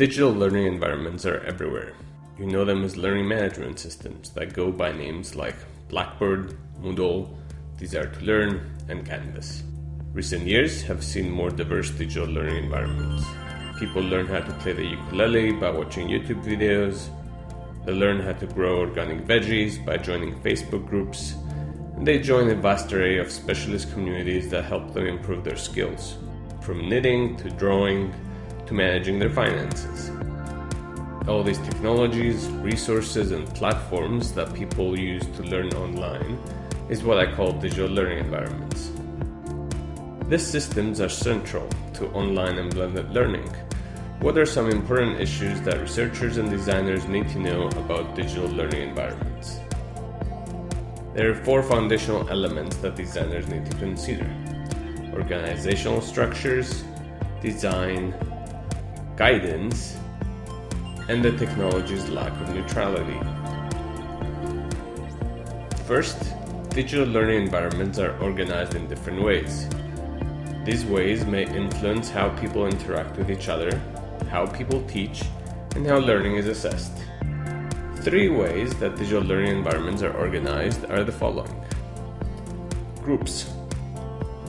Digital learning environments are everywhere. You know them as learning management systems that go by names like Blackboard, Moodle, Desire2Learn, and Canvas. Recent years have seen more diverse digital learning environments. People learn how to play the ukulele by watching YouTube videos. They learn how to grow organic veggies by joining Facebook groups. And they join a vast array of specialist communities that help them improve their skills, from knitting to drawing to managing their finances. All these technologies, resources, and platforms that people use to learn online is what I call digital learning environments. These systems are central to online and blended learning. What are some important issues that researchers and designers need to know about digital learning environments? There are four foundational elements that designers need to consider. Organizational structures, design, guidance, and the technology's lack of neutrality. First, digital learning environments are organized in different ways. These ways may influence how people interact with each other, how people teach, and how learning is assessed. Three ways that digital learning environments are organized are the following. Groups.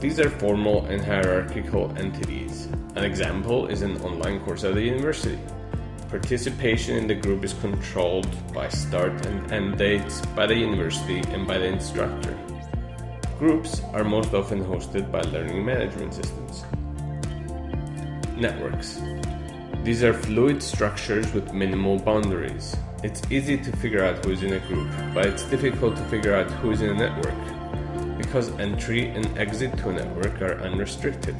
These are formal and hierarchical entities. An example is an online course at the university. Participation in the group is controlled by start and end dates by the university and by the instructor. Groups are most often hosted by learning management systems. Networks. These are fluid structures with minimal boundaries. It's easy to figure out who's in a group, but it's difficult to figure out who's in a network because entry and exit to a network are unrestricted.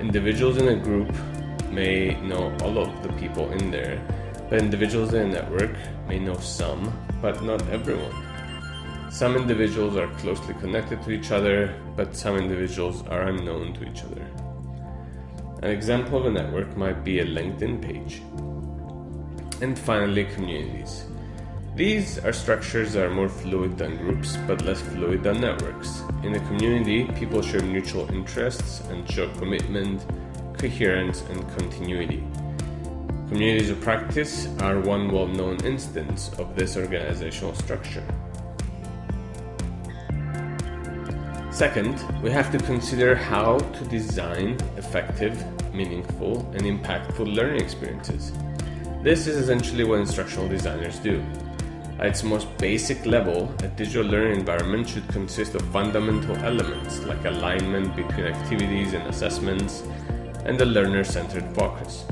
Individuals in a group may know all of the people in there, but individuals in a network may know some, but not everyone. Some individuals are closely connected to each other, but some individuals are unknown to each other. An example of a network might be a LinkedIn page. And finally, communities. These are structures that are more fluid than groups, but less fluid than networks. In a community, people share mutual interests and show commitment, coherence, and continuity. Communities of practice are one well known instance of this organizational structure. Second, we have to consider how to design effective, meaningful, and impactful learning experiences. This is essentially what instructional designers do. At its most basic level, a digital learning environment should consist of fundamental elements like alignment between activities and assessments and a learner-centered focus.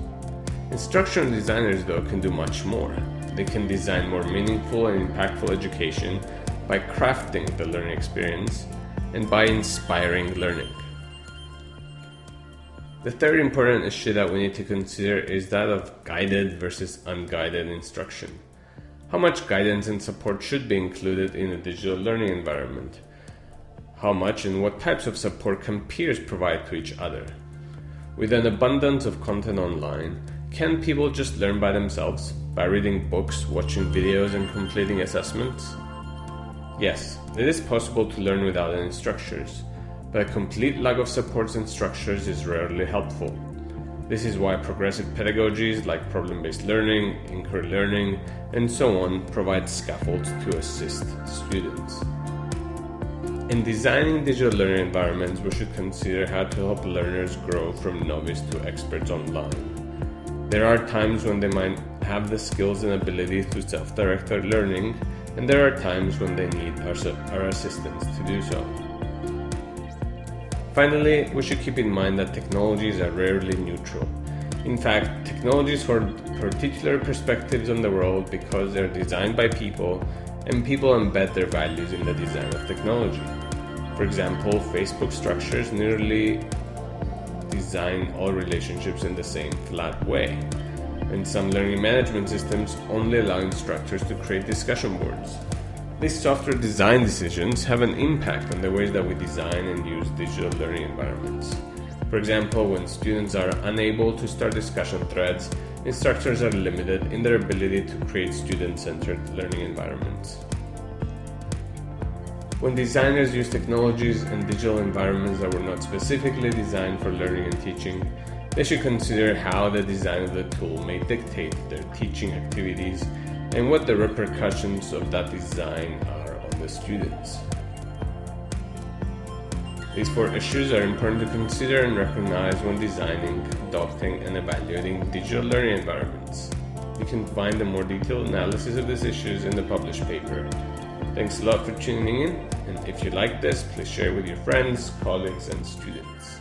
Instructional designers, though, can do much more. They can design more meaningful and impactful education by crafting the learning experience and by inspiring learning. The third important issue that we need to consider is that of guided versus unguided instruction. How much guidance and support should be included in a digital learning environment? How much and what types of support can peers provide to each other? With an abundance of content online, can people just learn by themselves by reading books, watching videos, and completing assessments? Yes, it is possible to learn without any structures, but a complete lack of supports and structures is rarely helpful. This is why progressive pedagogies like problem based learning, inquiry learning, and so on provide scaffolds to assist students. In designing digital learning environments, we should consider how to help learners grow from novice to experts online. There are times when they might have the skills and ability to self direct their learning, and there are times when they need our, our assistance to do so. Finally, we should keep in mind that technologies are rarely neutral. In fact, technologies hold particular perspectives on the world because they're designed by people and people embed their values in the design of technology. For example, Facebook structures nearly design all relationships in the same flat way. And some learning management systems only allow instructors to create discussion boards. These software design decisions have an impact on the ways that we design and use digital learning environments. For example, when students are unable to start discussion threads, instructors are limited in their ability to create student-centered learning environments. When designers use technologies and digital environments that were not specifically designed for learning and teaching, They should consider how the design of the tool may dictate their teaching activities and what the repercussions of that design are on the students. These four issues are important to consider and recognize when designing, adopting, and evaluating digital learning environments. You can find a more detailed analysis of these issues in the published paper. Thanks a lot for tuning in, and if you like this, please share with your friends, colleagues, and students.